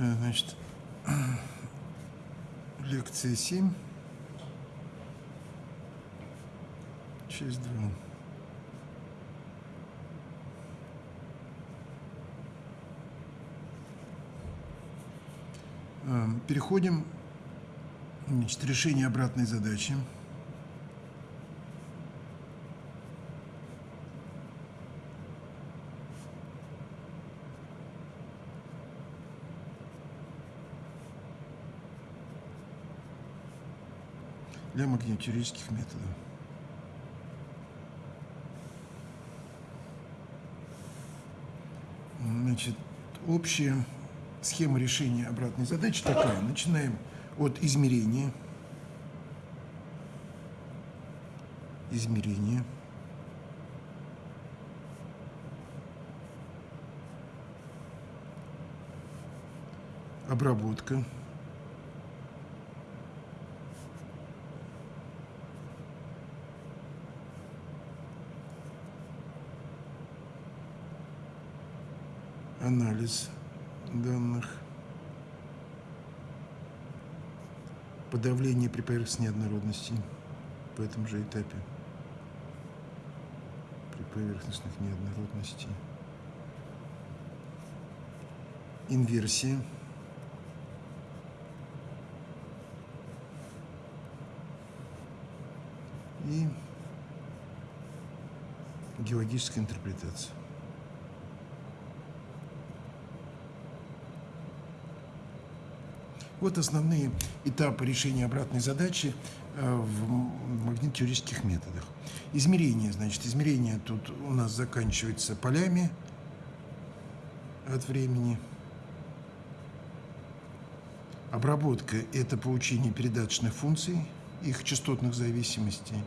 Э, Значит, лекция 7. Часть 2. Э, Переходим значит, решение обратной задачи. Для магнитюрических методов. Значит, общая схема решения обратной задачи такая. Начинаем от измерения. Измерение. Обработка. Анализ данных, подавление при поверхностной неоднородности по этом же этапе. При поверхностных неоднородностей, инверсия, и геологическая интерпретация. Вот основные этапы решения обратной задачи э, в магнитюрических методах. Измерение, значит, измерение тут у нас заканчивается полями от времени. Обработка – это получение передаточных функций, их частотных зависимостей.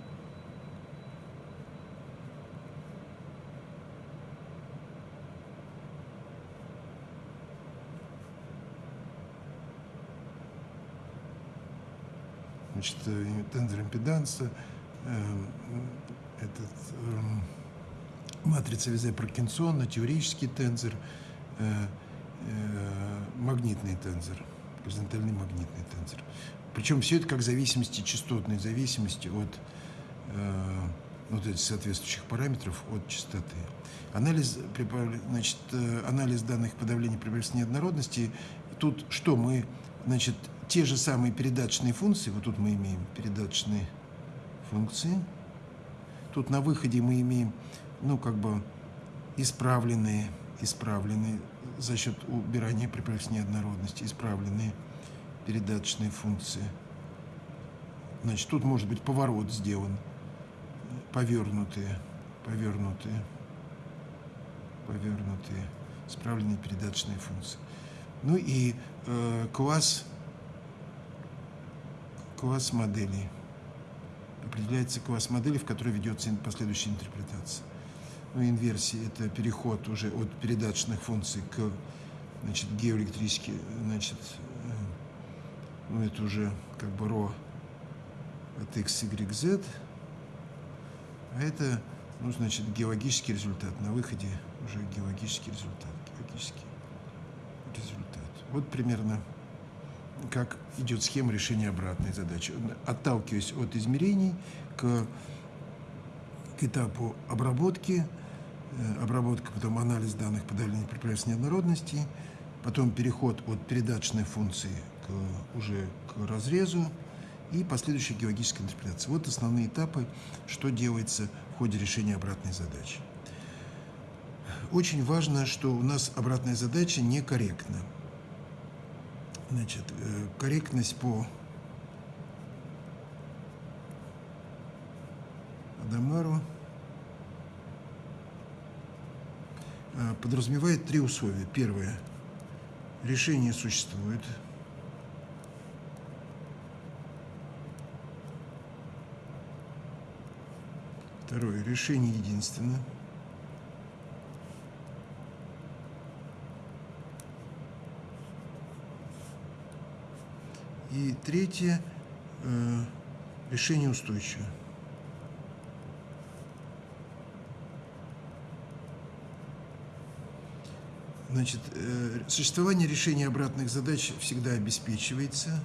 Значит, тензор импеданса, э, этот, э, матрица Визе-Паркинсона, теоретический тензор, э, магнитный тензор, горизонтальный магнитный тензор. Причем все это как зависимости, частотной зависимости от вот этих соответствующих параметров от частоты. Анализ, значит, анализ данных подавления приблизительной неоднородности. Тут что мы, значит, те же самые передаточные функции, вот тут мы имеем передаточные функции, тут на выходе мы имеем, ну, как бы исправленные, исправленные за счет убирания приправленной неоднородности, исправленные передаточные функции. Значит, тут может быть поворот сделан, повернутые, повернутые, повернутые, исправленные передаточные функции. Ну и э, класс класс моделей. Определяется класс моделей, в которой ведется последующая интерпретация. Ну, инверсия – это переход уже от передаточных функций к значит, геоэлектрически, значит, э, ну, это уже как бы ро от x, y, z. А это, ну, значит, геологический результат. На выходе уже геологический результат. Геологический результат. Вот примерно как идет схема решения обратной задачи. Отталкиваясь от измерений к, к этапу обработки, э, обработка, потом анализ данных подавления препятствий неоднородности, потом переход от передаточной функции к, уже к разрезу и последующая геологическая интерпретация. Вот основные этапы, что делается в ходе решения обратной задачи. Очень важно, что у нас обратная задача некорректна. Значит, э, корректность по Адамару э, подразумевает три условия. Первое. Решение существует. Второе. Решение единственно. И третье э, – решение устойчивое. Значит, э, существование решения обратных задач всегда обеспечивается.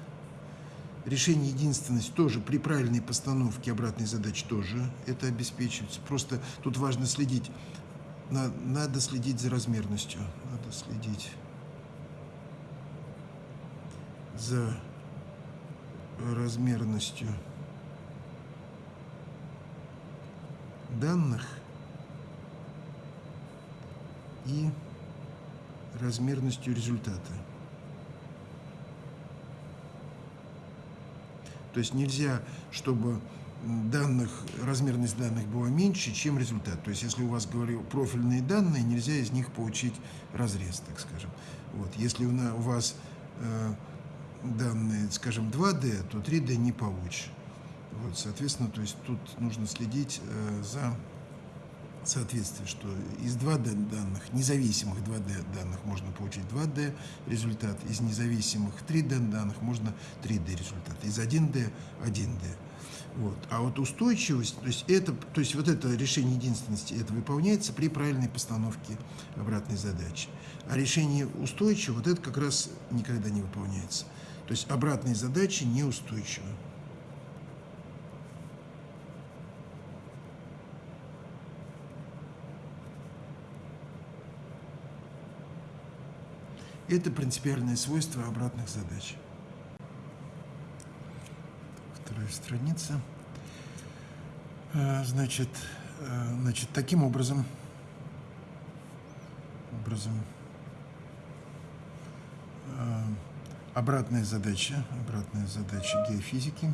Решение единственности тоже при правильной постановке обратной задачи тоже это обеспечивается. Просто тут важно следить, на, надо следить за размерностью, надо следить за размерностью данных и размерностью результата. То есть нельзя, чтобы данных, размерность данных была меньше, чем результат. То есть если у вас, говорю, профильные данные, нельзя из них получить разрез, так скажем. Вот. Если у вас э, данные, скажем, 2D, то 3D не получишь. Вот, соответственно, то есть тут нужно следить э, за соответствие, что из 2D данных, независимых 2D данных можно получить 2D результат, из независимых 3D данных можно 3D результат, из 1D 1D. Вот. А вот устойчивость, то есть, это, то есть вот это решение единственности, это выполняется при правильной постановке обратной задачи. А решение устойчивого, вот это как раз никогда не выполняется. То есть обратные задачи неустойчивы. Это принципиальное свойство обратных задач. Вторая страница. Значит, значит таким образом, образом обратная задача, обратная задача геофизики,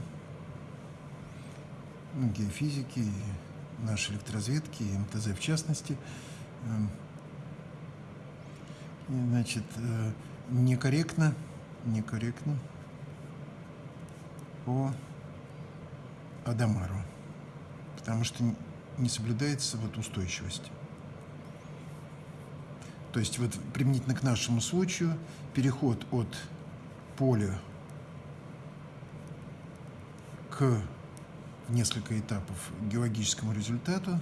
ну, геофизики, нашей электроразведки, МТЗ в частности – значит, э, некорректно, некорректно по Адамару, потому что не соблюдается вот устойчивость. То есть вот применительно к нашему случаю переход от поля к несколько этапов геологическому результату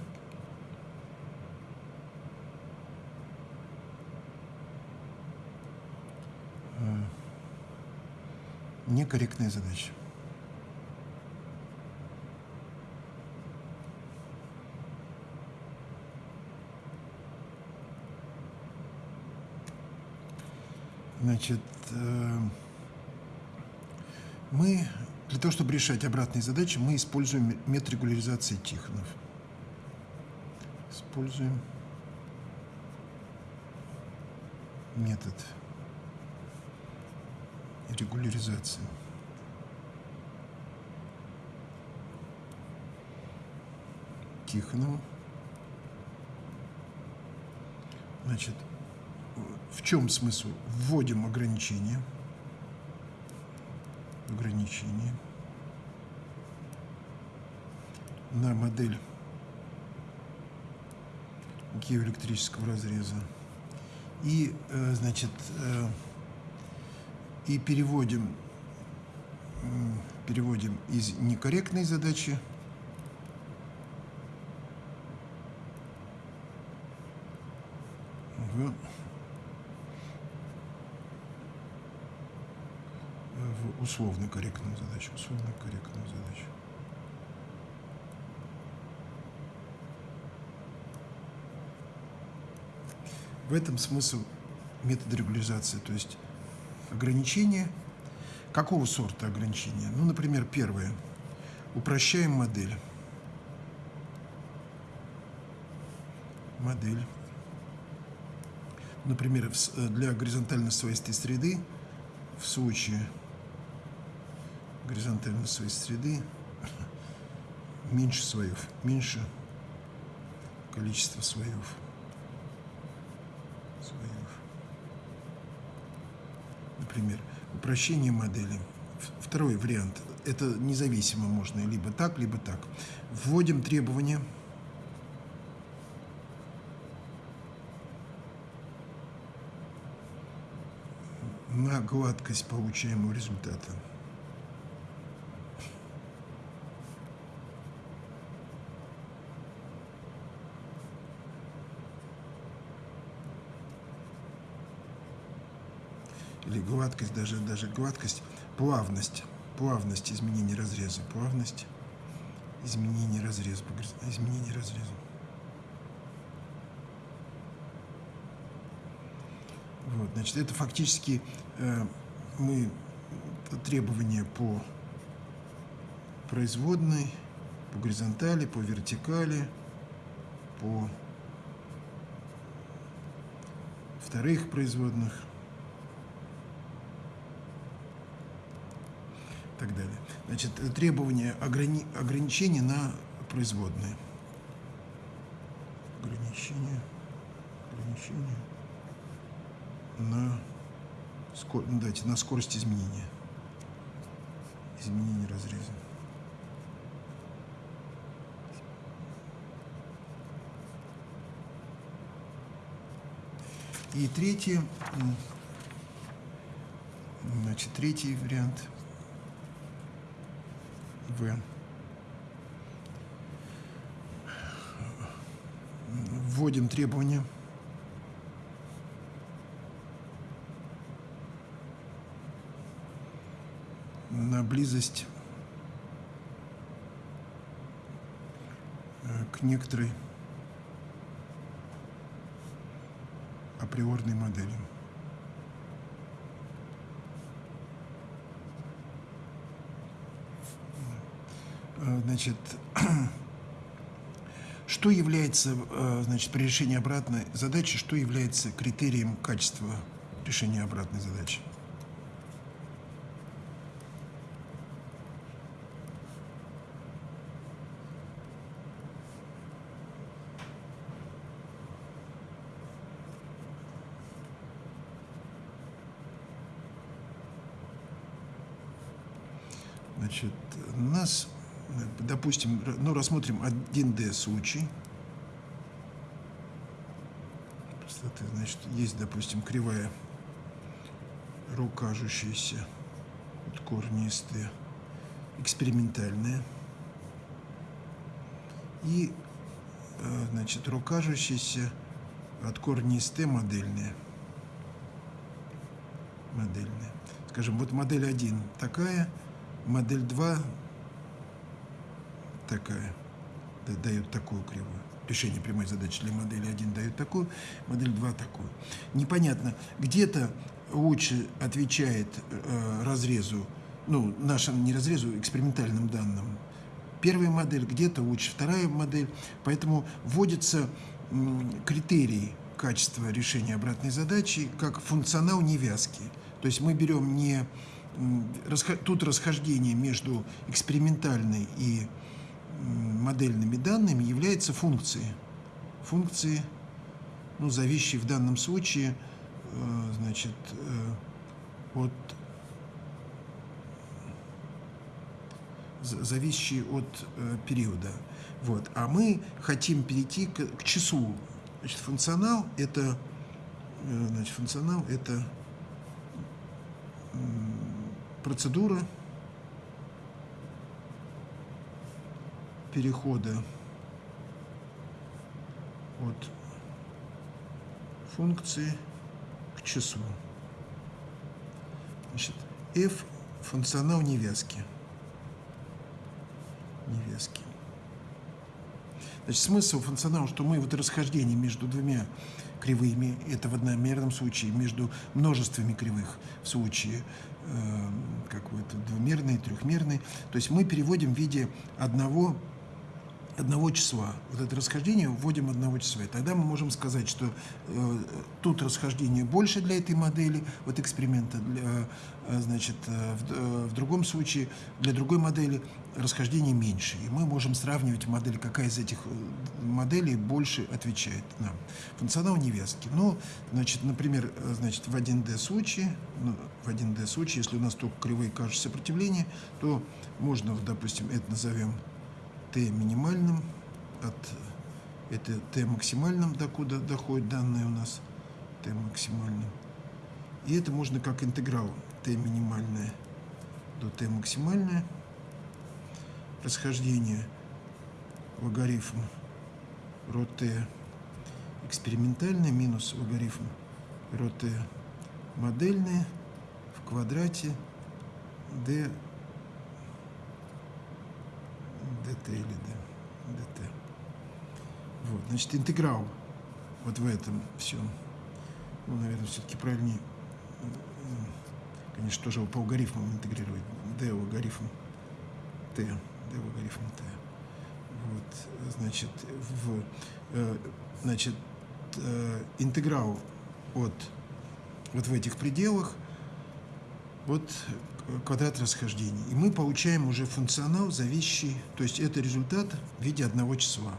некорректная задача. Значит, э, мы для того, чтобы решать обратные задачи, мы используем метод регуляризации Тихонов. Используем метод регуляризации. Тихонова. Значит, в чем смысл? Вводим ограничения. Ограничения на модель геоэлектрического разреза. И, э, значит, э, и переводим, переводим из некорректной задачи в, в условно корректную задачу. Условно корректную задачу. В этом смысл метода регуляризации. То есть ограничения. Какого сорта ограничения? Ну, например, первое. Упрощаем модель. Модель. Например, для горизонтально своистой среды в случае горизонтально своистой среды меньше слоев, меньше количество слоев. например, упрощение модели. Второй вариант. Это независимо можно либо так, либо так. Вводим требования. на гладкость получаемого результата. Или гладкость, даже, даже гладкость, плавность, плавность изменения разреза, плавность изменения разреза, изменения разреза. Вот, значит, это фактически э, мы требования по производной, по горизонтали, по вертикали, по вторых производных так далее. Значит, требования ограни ограничения на производные. Ограничения, ограничения на, скор... Ну, дайте, на скорость изменения. Изменение разреза. И третий, значит, третий вариант В. Вводим требования. на близость э, к некоторой априорной модели. Значит, что является, э, значит, при решении обратной задачи, что является критерием качества решения обратной задачи? Значит, нас, допустим, ну, рассмотрим 1D случай. Значит, есть, допустим, кривая ρ кажущаяся от корня из Т, экспериментальная. И, э, значит, ρ кажущаяся от Т модельная. Модельная. Скажем, вот модель 1 такая – Модель 2 такая, дает такую кривую. Решение прямой задачи для модели 1 дает такую, модель 2 такую. Непонятно, где-то лучше отвечает э, разрезу, ну, нашим не разрезу, экспериментальным данным, первая модель, где-то лучше вторая модель, поэтому вводится критерий качества решения обратной задачи как функционал невязки. То есть мы берем не тут расхождение между экспериментальной и модельными данными является функцией. Функции, ну, зависящие в данном случае, э, значит, э, от зависящие от э, периода. Вот. А мы хотим перейти к, к числу. Значит, функционал это, значит, функционал это процедура перехода от функции к числу. Значит, f – функционал невязки. Невязки. Значит, смысл функционала, что мы вот расхождение между двумя кривыми, это в одномерном случае, между множествами кривых в случае э, какой-то двумерный, трехмерный. То есть мы переводим в виде одного одного числа. Вот это расхождение вводим одного числа. И тогда мы можем сказать, что э, тут расхождение больше для этой модели, вот эксперимента, для, э, значит, э, в, э, в другом случае для другой модели расхождение меньше. И мы можем сравнивать модели, какая из этих э, моделей больше отвечает нам. Функционал невязки. Ну, значит, например, э, значит, в 1D случае, ну, в 1D случае, если у нас только кривые кажущие сопротивления, то можно, допустим, это назовем t минимальным, от это t максимальным, докуда доходит данные у нас, t максимальным. И это можно как интеграл t минимальное до t максимальное. Расхождение логарифм ρ t экспериментальное минус логарифм ρ t модельное в квадрате d dt или d, dt. Вот, значит, интеграл вот в этом все. Ну, наверное, все-таки правильнее, конечно, тоже по алгоритмам интегрировать. d логарифм t, d логарифм t. Вот, значит, в, э, значит, э, интеграл от вот в этих пределах вот квадрат расхождений. И мы получаем уже функционал, зависящий, то есть это результат в виде одного числа.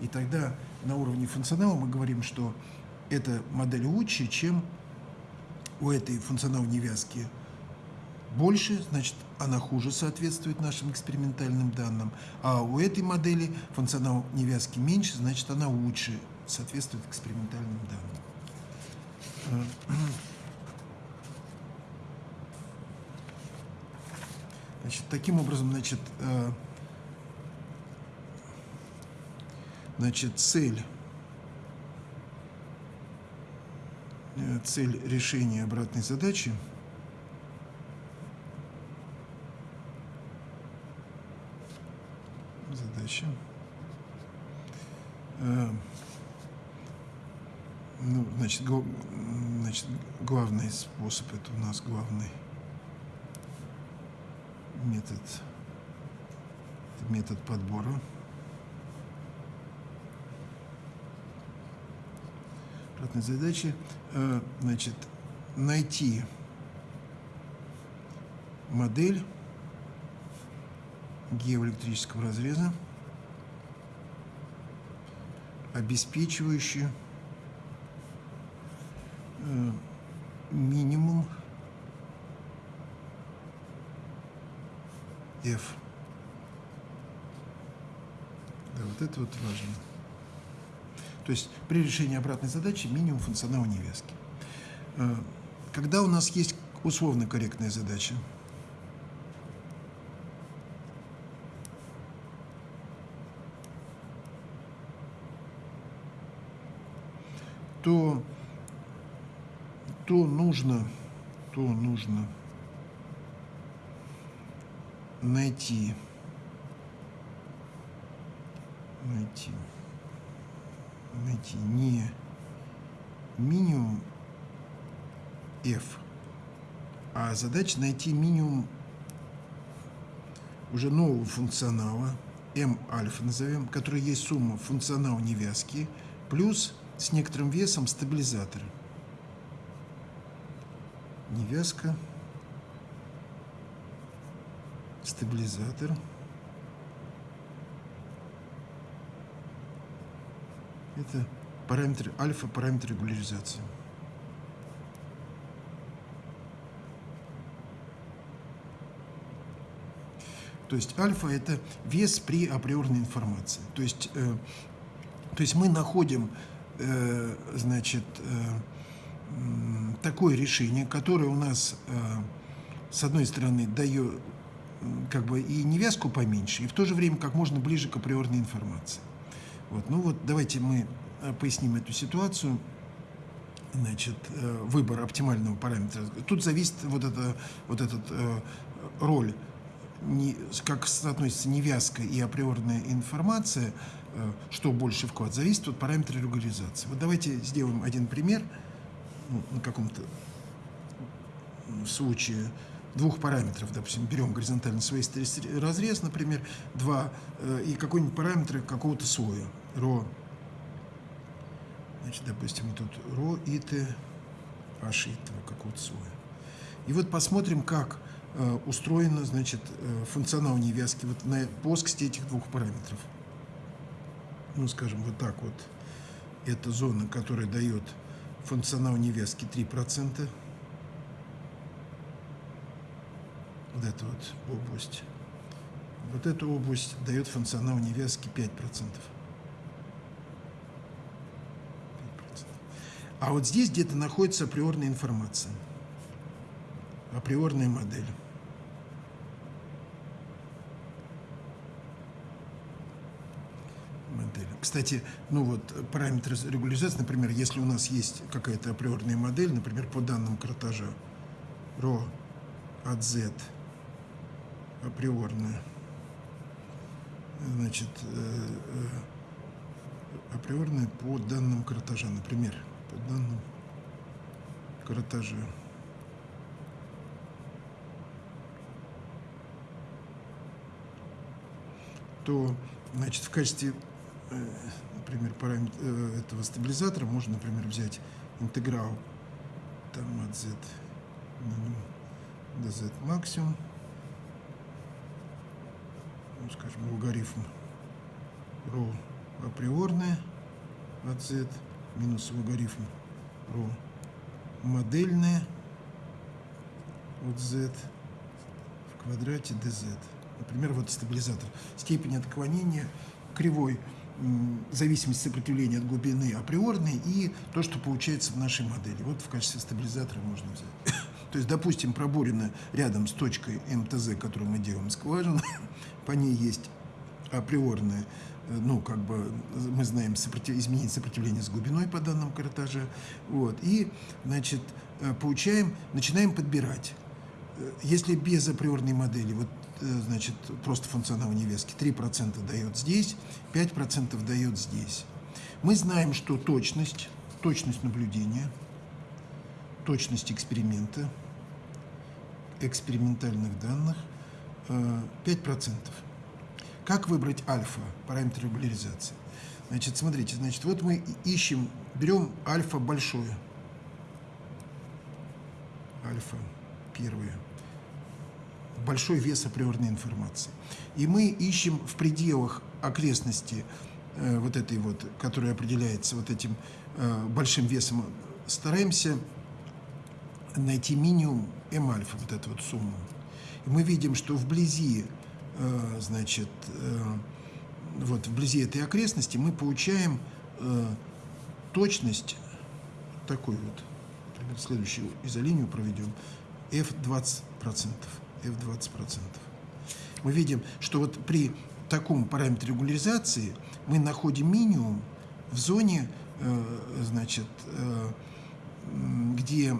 И тогда на уровне функционала мы говорим, что эта модель лучше, чем у этой функционал невязки больше, значит, она хуже соответствует нашим экспериментальным данным, а у этой модели функционал невязки меньше, значит, она лучше соответствует экспериментальным данным. Значит, таким образом, значит, э, значит, цель, э, цель решения обратной задачи задача э, ну, значит, значит, главный способ, это у нас главный метод, метод подбора. Обратной задачи, э, значит, найти модель геоэлектрического разреза, обеспечивающую э, минимум F. Да, вот это вот важно. То есть при решении обратной задачи минимум функционала невязки. Э, когда у нас есть условно корректная задача, то, то нужно, то нужно найти, найти, найти. Не минимум f, а задача найти минимум уже нового функционала, m альфа назовем, который есть сумма функционал невязки, плюс с некоторым весом стабилизатора. Невязка стабилизатор. Это параметр альфа, параметр регуляризации. То есть альфа – это вес при априорной информации. То есть, э, то есть мы находим э, значит, э, такое решение, которое у нас, э, с одной стороны, дает, как бы и невязку поменьше, и в то же время как можно ближе к априорной информации. Вот. Ну вот давайте мы э, поясним эту ситуацию. Значит, э, выбор оптимального параметра. Тут зависит вот, это, вот этот э, роль, не, как соотносится невязка и априорная информация, что больше вклад, зависит от параметра регуляризации. Вот давайте сделаем один пример ну, на каком-то случае двух параметров, допустим, берем горизонтальный свойственный разрез, например, два, э, и какой-нибудь параметр какого-то слоя, ро, значит, допустим, тут ро и т, h этого какого-то слоя. И вот посмотрим, как э, устроена, значит, э, функционал невязки вот на плоскости этих двух параметров. Ну, скажем, вот так вот. Это зона, которая дает функционал невязки 3%. Вот эту вот область. Вот эту область дает функционал невязки 5%. 5%. А вот здесь где-то находится априорная информация, априорная модель. модель. Кстати, ну вот параметры регуляризации, например, если у нас есть какая-то априорная модель, например, по данным картажа, ро от z априорная, значит, э, э, априорная по данным картажа, например, по данным картажа. то значит, в качестве, э, например, параметра этого стабилизатора можно, например, взять интеграл там от z минимум до z максимум, ну, скажем, логарифм ρ априорное от z минус логарифм ρ модельное от z в квадрате dz. Например, вот стабилизатор. Степень отклонения кривой зависимость сопротивления от глубины априорной и то, что получается в нашей модели. Вот в качестве стабилизатора можно взять. То есть, допустим, пробурено рядом с точкой МТЗ, которую мы делаем скважину, по ней есть априорная, э, ну, как бы, мы знаем, сопротив... изменить сопротивление с глубиной по данным картажа, вот, и, значит, э, получаем, начинаем подбирать. Э, если без априорной модели, вот значит, просто функционал невески. 3% дает здесь, 5% дает здесь. Мы знаем, что точность, точность наблюдения, точность эксперимента, экспериментальных данных 5%. Э, как выбрать альфа, параметр регуляризации? Значит, смотрите, значит, вот мы ищем, берем альфа большое. Альфа первое большой вес априорной информации. И мы ищем в пределах окрестности э, вот этой вот, которая определяется вот этим э, большим весом, стараемся найти минимум М-альфа, вот эту вот сумму. И мы видим, что вблизи, э, значит, э, вот вблизи этой окрестности мы получаем э, точность такой вот, следующую изолинию проведем, F20%. F20%. Мы видим, что вот при таком параметре регуляризации мы находим минимум в зоне, э, значит, э, где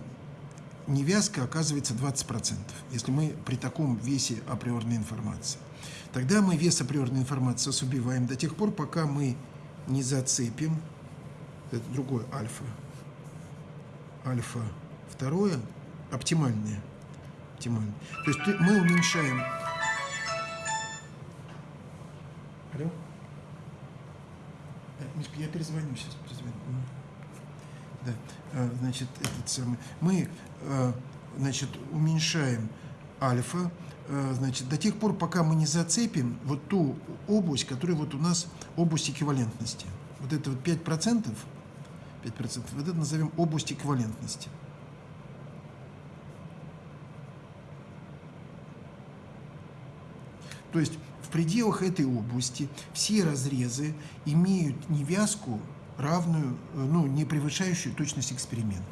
невязка оказывается 20%, если мы при таком весе априорной информации. Тогда мы вес априорной информации убиваем до тех пор, пока мы не зацепим, это другое альфа, альфа второе, оптимальное – оптимально. То есть мы уменьшаем... Алло? Мишка, я перезвоню сейчас, перезвоню. Да, а, значит, этот самый... Мы, а, значит, уменьшаем альфа, а, значит, до тех пор, пока мы не зацепим вот ту область, которая вот у нас область эквивалентности. Вот это вот 5%, 5%, вот это назовем область эквивалентности. То есть в пределах этой области все разрезы имеют невязку равную, ну, не превышающую точность эксперимента.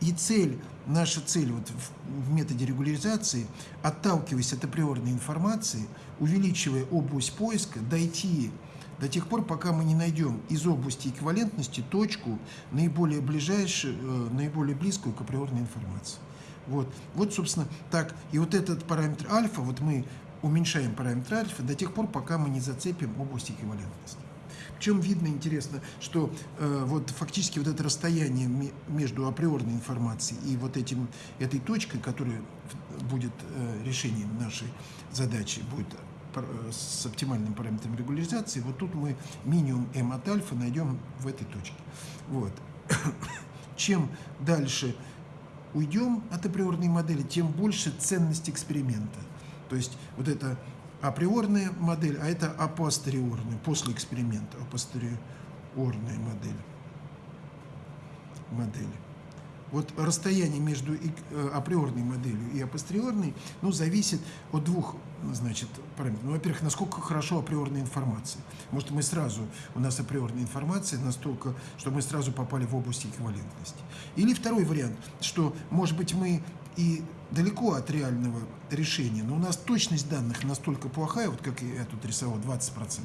И цель, наша цель вот в методе регуляризации, отталкиваясь от априорной информации, увеличивая область поиска, дойти до тех пор, пока мы не найдем из области эквивалентности точку наиболее ближайшую, э, наиболее близкую к априорной информации. Вот, вот, собственно, так. И вот этот параметр альфа, вот мы уменьшаем параметр альфа до тех пор, пока мы не зацепим область эквивалентности. Причем видно интересно, что э, вот фактически вот это расстояние между априорной информацией и вот этим, этой точкой, которая будет э, решением нашей задачи, будет э, с оптимальным параметром регуляризации, вот тут мы минимум m от альфа найдем в этой точке. Вот. Чем дальше уйдем от априорной модели, тем больше ценность эксперимента. То есть вот это априорная модель, а это апостериорная, после эксперимента, апостериорная модель. модели. Вот расстояние между э, априорной моделью и апостериорной ну, зависит от двух значит, параметров. Ну, во-первых, насколько хорошо априорная информация. Может, мы сразу, у нас априорная информация настолько, что мы сразу попали в область эквивалентности. Или второй вариант, что, может быть, мы и далеко от реального решения, но у нас точность данных настолько плохая, вот как я тут рисовал, 20%,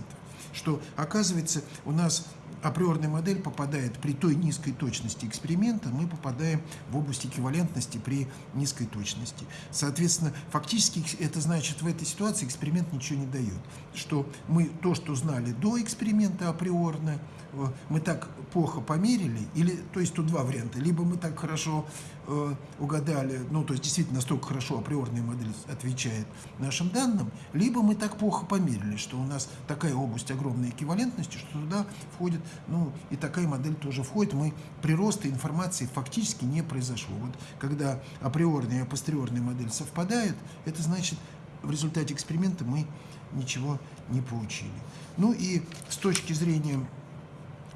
что оказывается у нас априорная модель попадает при той низкой точности эксперимента, мы попадаем в область эквивалентности при низкой точности. Соответственно, фактически это значит, в этой ситуации эксперимент ничего не дает. Что мы то, что знали до эксперимента априорно, э, мы так плохо померили, или, то есть тут два варианта, либо мы так хорошо э, угадали, ну, то есть действительно настолько хорошо априорная модель отвечает нашим данным, либо мы так плохо померили, что у нас такая область огромной эквивалентности, что туда входит ну, и такая модель тоже входит. Мы прироста информации фактически не произошло. Вот когда априорная и апостериорная модель совпадают, это значит, в результате эксперимента мы ничего не получили. Ну и с точки зрения,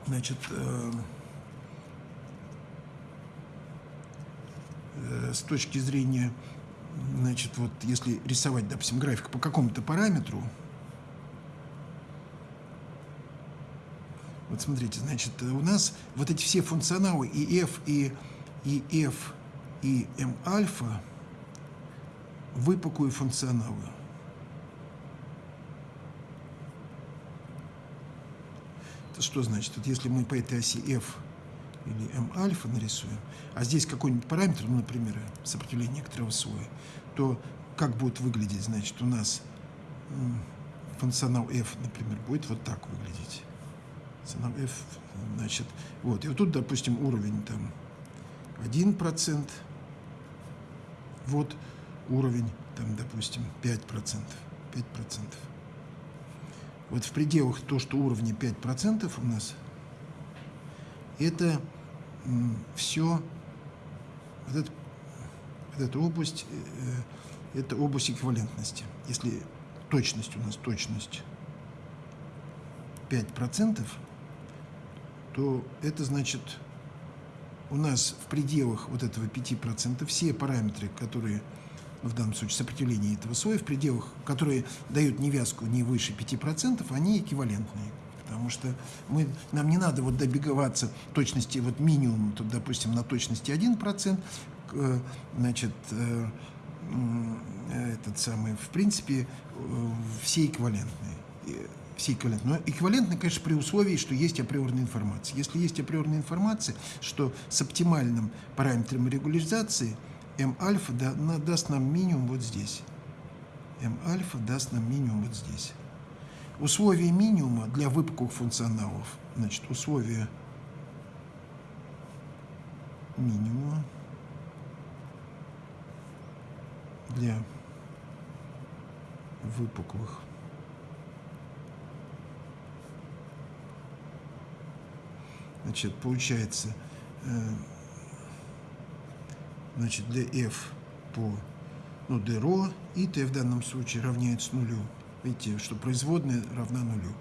значит, э, э, с точки зрения, значит, вот если рисовать, допустим, график по какому-то параметру, Вот смотрите, значит, у нас вот эти все функционалы и F, и, и F, и M альфа выпуклые функционалы. Это что значит? Вот если мы по этой оси F или M альфа нарисуем, а здесь какой-нибудь параметр, ну, например, сопротивление некоторого слоя, то как будет выглядеть, значит, у нас функционал f, например, будет вот так выглядеть. F, значит, вот, и вот тут, допустим, уровень там 1%, вот уровень, там, допустим, 5%, 5%. Вот в пределах то, что уровни 5% у нас, это все, вот, это, вот эта область, э, это область эквивалентности. Если точность у нас, точность 5%, то это значит, у нас в пределах вот этого 5% все параметры, которые, в данном случае сопротивление этого слоя, в пределах, которые дают невязку не выше 5%, они эквивалентные. Потому что мы, нам не надо вот добеговаться точности вот минимум, тут, допустим, на точности 1%, э, значит, э, этот самый, в принципе, э, все эквивалентные все эквивалентны. Но эквивалентны, конечно, при условии, что есть априорная информация. Если есть априорная информация, что с оптимальным параметром регуляризации m-альфа да, даст нам минимум вот здесь. m-альфа даст нам минимум вот здесь. Условия минимума для выпуклых функционалов, значит, условия минимума для выпуклых Значит, получается, э, значит, для f по ну, d ρ и t в данном случае равняется нулю. Видите, что производная равна нулю.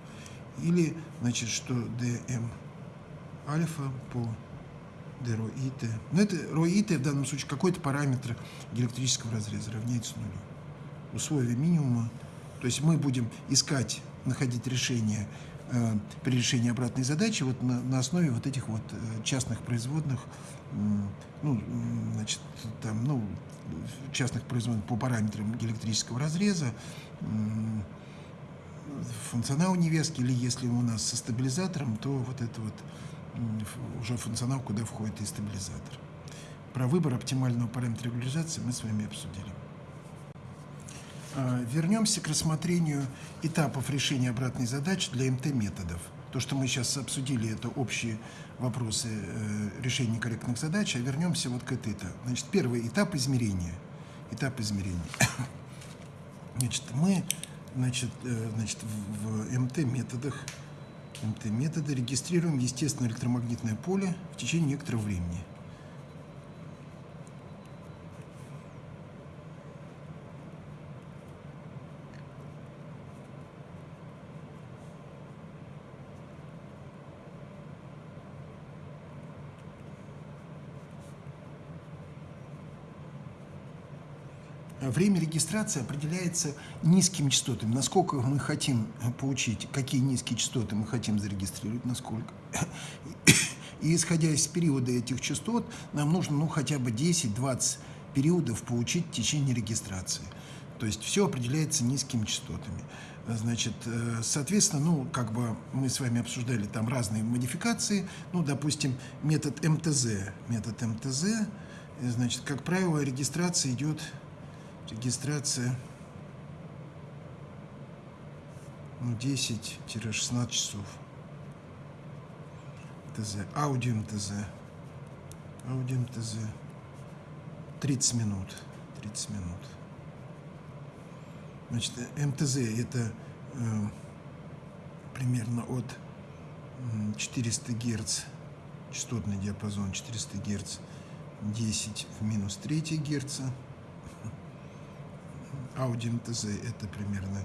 Или, значит, что dm альфа по d ρ и t. Но это ρ и t в данном случае какой-то параметр электрического разреза равняется нулю. Условия минимума. То есть мы будем искать, находить решение Э, при решении обратной задачи вот на, на основе вот этих вот э, частных производных, ну, значит, там, ну, частных производных по параметрам электрического разреза, функционал невески, или если у нас со стабилизатором, то вот это вот уже функционал, куда входит и стабилизатор. Про выбор оптимального параметра регуляризации мы с вами обсудили. А, вернемся к рассмотрению этапов решения обратной задачи для МТ-методов. То, что мы сейчас обсудили, это общие вопросы э, решения некорректных задач, а вернемся вот к этой этапу. Значит, первый этап измерения. Этап измерения. Значит, мы значит, э, значит, в МТ-методах МТ-методы регистрируем естественное электромагнитное поле в течение некоторого времени. Время регистрации определяется низкими частотами. Насколько мы хотим получить, какие низкие частоты мы хотим зарегистрировать, насколько. И исходя из периода этих частот, нам нужно ну, хотя бы 10-20 периодов получить в течение регистрации. То есть все определяется низкими частотами. Значит, э, соответственно, ну, как бы мы с вами обсуждали там разные модификации. Ну, допустим, метод МТЗ. Метод МТЗ, значит, как правило, регистрация идет, регистрация. Ну, 10-16 часов. МТЗ, аудио МТЗ, аудио МТЗ, 30 минут, 30 минут. Значит, МТЗ это э, примерно от 400 Гц, частотный диапазон 400 Гц, 10 в минус 3 Гц. МТЗ это примерно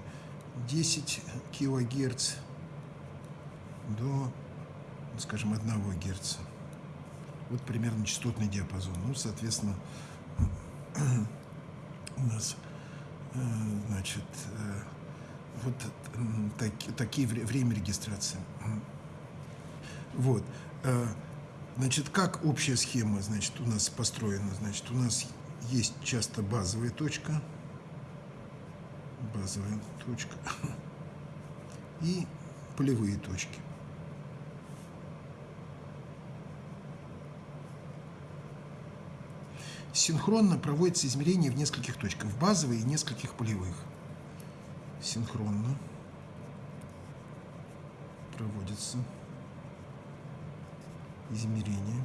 10 килогерц до, скажем, 1 Гц. Вот примерно частотный диапазон. Ну, соответственно, у нас Э, значит, э, вот так, такие время регистрации. Вот. Э, значит, как общая схема, значит, у нас построена, значит, у нас есть часто базовая точка, базовая точка и полевые точки. Синхронно проводится измерение в нескольких точках, в базовой и нескольких полевых. Синхронно проводится измерение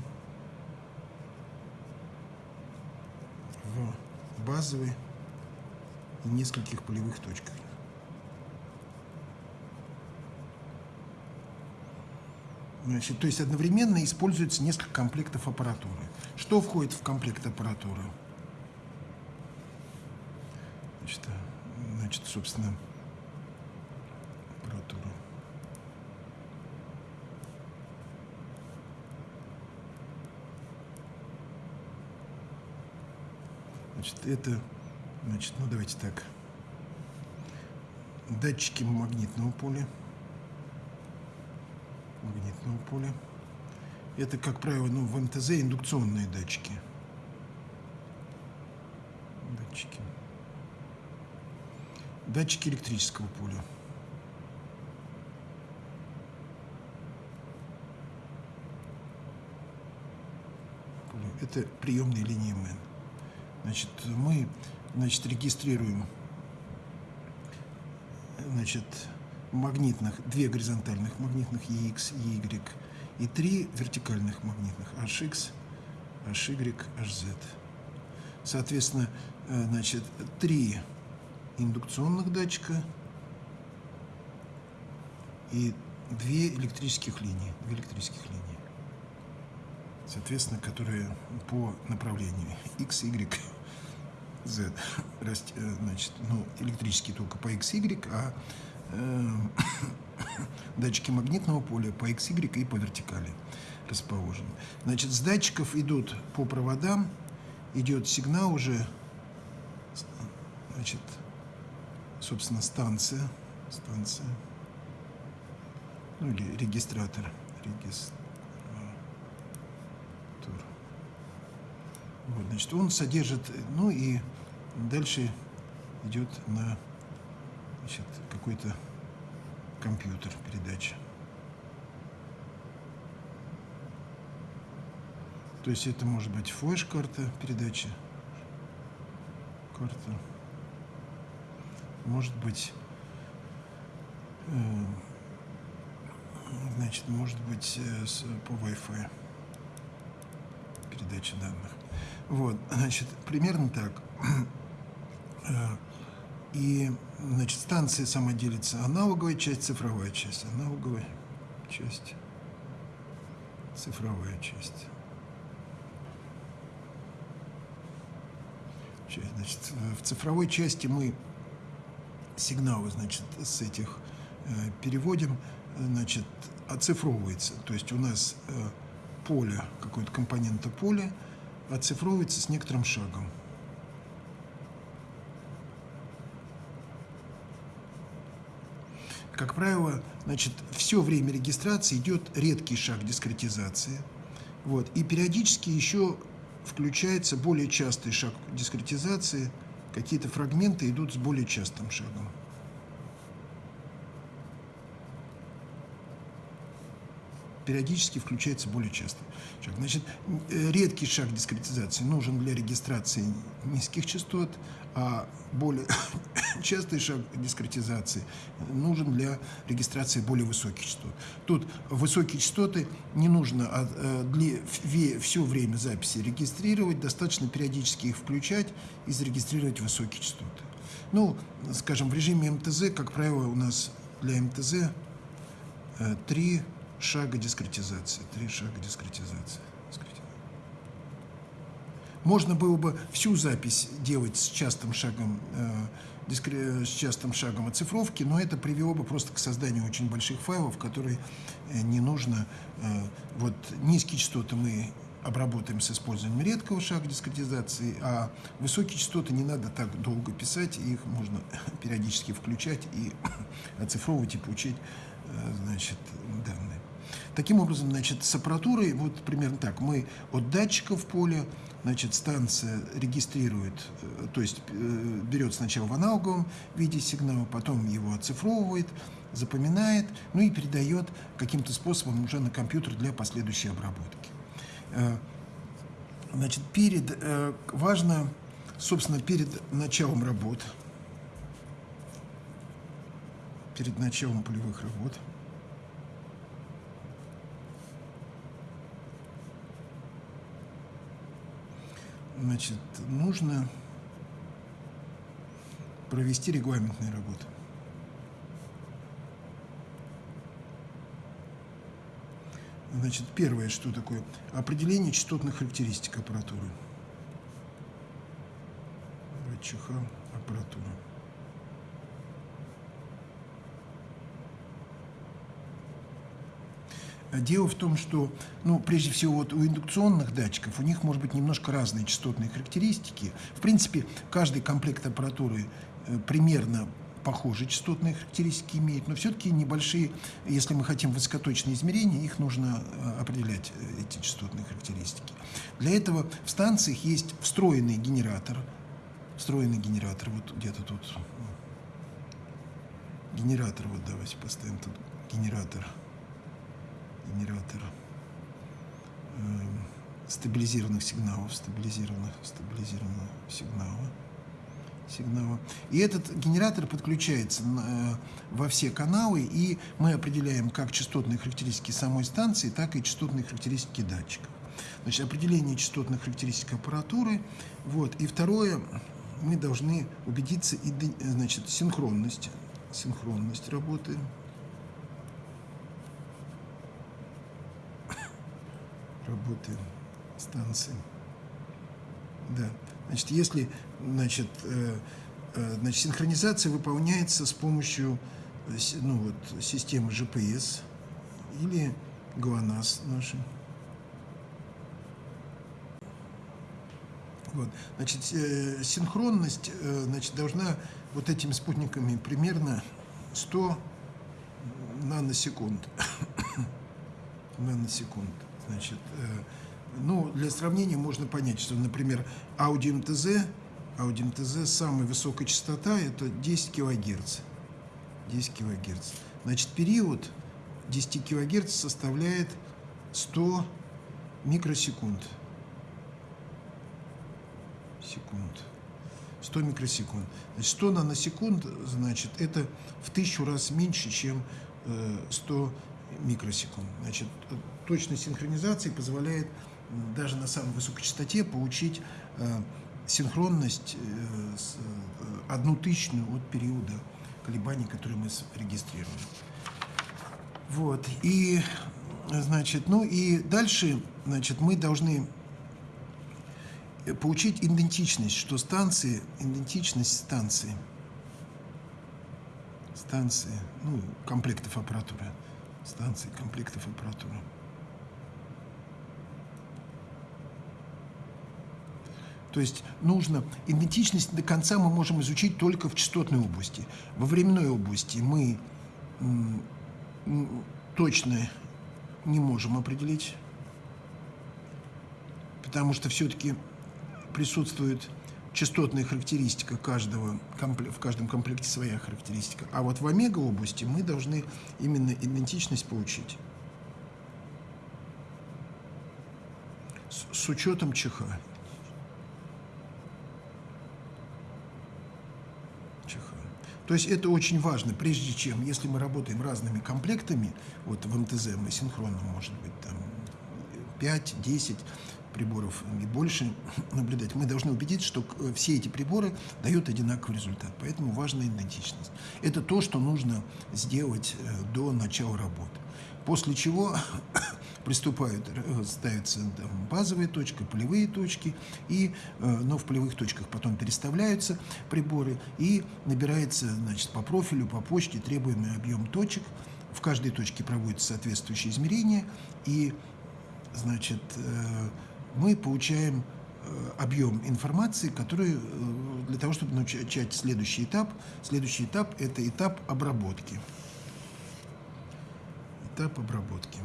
в базовой и нескольких полевых точках. Значит, то есть одновременно используется несколько комплектов аппаратуры. Что входит в комплект аппаратуры? Значит, значит собственно, аппаратура. Значит, это, значит, ну давайте так. Датчики магнитного поля магнитного поля. Это, как правило, ну, в МТЗ индукционные датчики. Датчики. Датчики электрического поля. Это приемные линии МН. Значит, мы значит, регистрируем значит, магнитных, две горизонтальных магнитных EX, EY и три вертикальных магнитных HX, HY, HZ. Соответственно, э, значит, три индукционных датчика и две электрических линии, две электрических линии, соответственно, которые по направлению X, Y, Z, э, значит, ну, электрические только по X, Y, а Эм, датчики магнитного поля по X, Y и по вертикали расположены. Значит, с датчиков идут по проводам, идет сигнал уже, значит, собственно, станция, станция, ну или регистратор, регистратор. Вот, значит, он содержит, ну и дальше идет на какой-то компьютер передачи. То есть это может быть флеш-карта передачи, карта, может быть, э, значит, может быть э, с, по Wi-Fi передача данных. Вот, значит, примерно так. Э, и, значит, станция сама делится аналоговая часть, цифровая часть. Аналоговая часть, цифровая часть. Значит, в цифровой части мы сигналы, значит, с этих э, переводим, значит, оцифровывается. То есть у нас поле, какое-то компонента поля оцифровывается с некоторым шагом. как правило, значит, все время регистрации идет редкий шаг дискретизации. Вот, и периодически еще включается более частый шаг дискретизации, какие-то фрагменты идут с более частым шагом. Периодически включается более часто. Значит, э, редкий шаг дискретизации нужен для регистрации низких частот, а более частый шаг дискретизации нужен для регистрации более высоких частот. Тут высокие частоты не нужно а, э, для, все время записи регистрировать, достаточно периодически их включать и зарегистрировать высокие частоты. Ну, скажем, в режиме МТЗ, как правило, у нас для МТЗ э, три шага дискретизации. Три шага дискретизации. Можно было бы всю запись делать с частым шагом, э, дискре, с частым шагом оцифровки, но это привело бы просто к созданию очень больших файлов, которые э, не нужно. Э, вот низкие частоты мы обработаем с использованием редкого шага дискретизации, а высокие частоты не надо так долго писать, их можно периодически включать и оцифровывать и получить э, значит, данные. Таким образом, значит, с аппаратурой, вот примерно так, мы от датчика в поле, значит, станция регистрирует, э, то есть э, берет сначала в аналоговом виде сигнал, потом его оцифровывает, запоминает, ну и передает каким-то способом уже на компьютер для последующей обработки. Э, значит, перед, важно, собственно, перед началом работ, перед началом полевых работ – значит, нужно провести регламентные работы. Значит, первое, что такое? Определение частотных характеристик аппаратуры. ВЧХ аппаратура. Дело в том, что, ну, прежде всего, вот у индукционных датчиков у них может быть немножко разные частотные характеристики. В принципе, каждый комплект аппаратуры э, примерно похожие частотные характеристики имеет, но все-таки небольшие, если мы хотим высокоточные измерения, их нужно э, определять, э, эти частотные характеристики. Для этого в станциях есть встроенный генератор, встроенный генератор, вот где-то тут, генератор, вот давайте поставим тут генератор – генератор э, стабилизированных сигналов, стабилизированных, стабилизированного сигнала, сигнала. И этот генератор подключается э, во все каналы, и мы определяем как частотные характеристики самой станции, так и частотные характеристики датчиков. Значит, определение частотных характеристик аппаратуры. Вот. И второе, мы должны убедиться, значит, синхронность, синхронность работы работы станции. Да. Значит, если значит, э, э, значит, синхронизация выполняется с помощью э, ну, вот, системы GPS или GLONASS нашей. Вот. Значит, синхронность значит, должна вот этими спутниками примерно 100 наносекунд. наносекунд. Значит, э, ну, для сравнения можно понять, что, например, Audi MTZ, Audi MTZ самая высокая частота – это 10 килогерц. 10 килогерц. Значит, период 10 килогерц составляет 100 микросекунд. Секунд. 100 микросекунд. Значит, 100 наносекунд, значит, это в тысячу раз меньше, чем 100 э, микросекунд. Значит, точность синхронизации позволяет даже на самой высокой частоте получить э, синхронность э, э, одну тысячную от периода колебаний, которые мы регистрируем. Вот, и, значит, ну и дальше, значит, мы должны получить идентичность, что станции, идентичность станции, станции, ну, комплектов аппаратуры, станции, комплектов аппаратуры. То есть нужно идентичность до конца мы можем изучить только в частотной области. Во временной области мы точно не можем определить потому что все-таки присутствует частотная характеристика каждого, в каждом комплекте своя характеристика. А вот в омега области мы должны именно идентичность получить. С, учетом. ЧХ. То есть это очень важно, прежде чем, если мы работаем разными комплектами, вот в МТЗ мы синхронно, может быть, там 5-10, приборов и больше наблюдать, мы должны убедиться, что э, все эти приборы дают одинаковый результат. Поэтому важна идентичность. Это то, что нужно сделать э, до начала работы. После чего приступают, э, ставятся базовые точки, полевые точки, и, но в полевых точках потом переставляются приборы, и набирается значит, по профилю, по почте требуемый объем точек. В каждой точке проводятся соответствующие измерения, и значит, мы получаем э, объем информации, который э, для того, чтобы начать следующий этап. Следующий этап – это этап обработки. Этап обработки.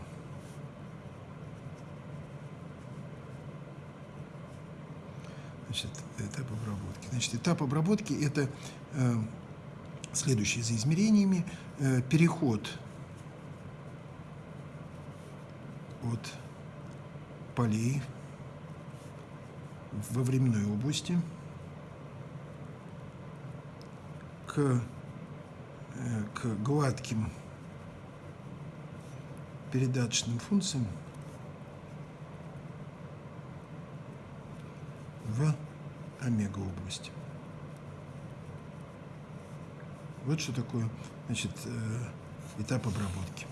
Значит, этап обработки. Значит, этап обработки – это э, следующее за измерениями. Э, переход от полей во временной области к, э, к гладким передаточным функциям в омега области. Вот что такое значит, э, этап обработки.